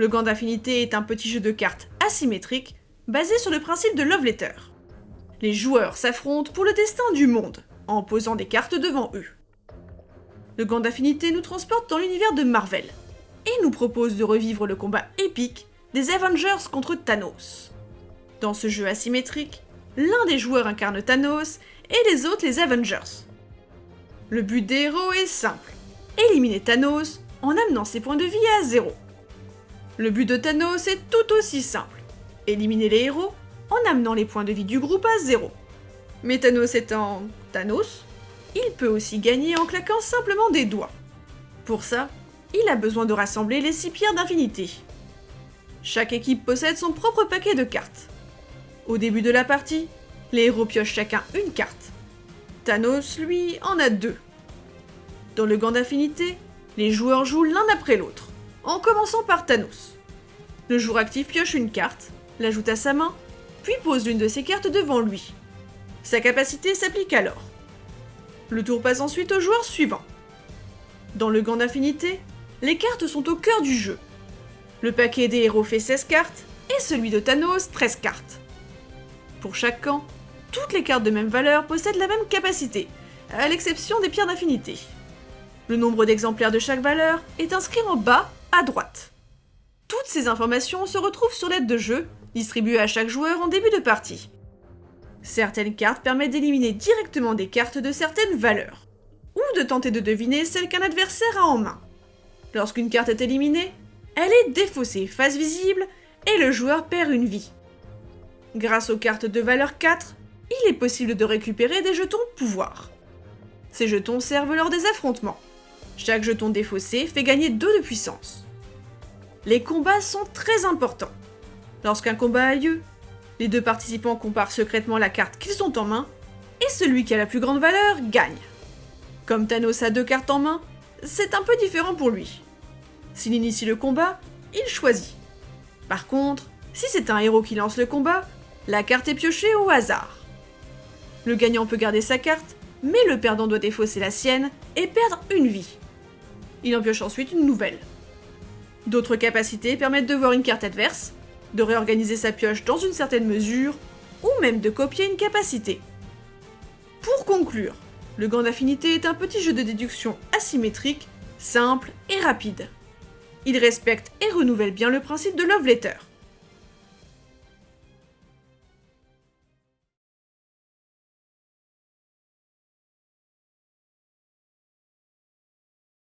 Le gant d'affinité est un petit jeu de cartes asymétrique basé sur le principe de love letter. Les joueurs s'affrontent pour le destin du monde en posant des cartes devant eux. Le gant d'affinité nous transporte dans l'univers de Marvel et nous propose de revivre le combat épique des Avengers contre Thanos. Dans ce jeu asymétrique, l'un des joueurs incarne Thanos et les autres les Avengers. Le but des héros est simple, éliminer Thanos en amenant ses points de vie à zéro. Le but de Thanos est tout aussi simple, éliminer les héros en amenant les points de vie du groupe à zéro. Mais Thanos étant Thanos, il peut aussi gagner en claquant simplement des doigts. Pour ça, il a besoin de rassembler les 6 pierres d'infinité. Chaque équipe possède son propre paquet de cartes. Au début de la partie, les héros piochent chacun une carte. Thanos, lui, en a deux. Dans le gant d'affinité, les joueurs jouent l'un après l'autre, en commençant par Thanos. Le joueur actif pioche une carte, l'ajoute à sa main, puis pose l'une de ses cartes devant lui. Sa capacité s'applique alors. Le tour passe ensuite au joueur suivant. Dans le gant d'affinité, les cartes sont au cœur du jeu. Le paquet des héros fait 16 cartes et celui de Thanos 13 cartes. Pour chaque camp, toutes les cartes de même valeur possèdent la même capacité, à l'exception des pierres d'infinité. Le nombre d'exemplaires de chaque valeur est inscrit en bas à droite. Toutes ces informations se retrouvent sur l'aide de jeu, distribuée à chaque joueur en début de partie. Certaines cartes permettent d'éliminer directement des cartes de certaines valeurs, ou de tenter de deviner celle qu'un adversaire a en main. Lorsqu'une carte est éliminée, elle est défaussée face visible et le joueur perd une vie. Grâce aux cartes de valeur 4, il est possible de récupérer des jetons pouvoir. Ces jetons servent lors des affrontements. Chaque jeton défaussé fait gagner 2 de puissance. Les combats sont très importants. Lorsqu'un combat a lieu, les deux participants comparent secrètement la carte qu'ils ont en main, et celui qui a la plus grande valeur gagne. Comme Thanos a deux cartes en main, c'est un peu différent pour lui. S'il initie le combat, il choisit. Par contre, si c'est un héros qui lance le combat, la carte est piochée au hasard. Le gagnant peut garder sa carte, mais le perdant doit défausser la sienne et perdre une vie. Il en pioche ensuite une nouvelle. D'autres capacités permettent de voir une carte adverse, de réorganiser sa pioche dans une certaine mesure, ou même de copier une capacité. Pour conclure, le gant d'affinité est un petit jeu de déduction asymétrique, simple et rapide. Il respecte et renouvelle bien le principe de Love Letter.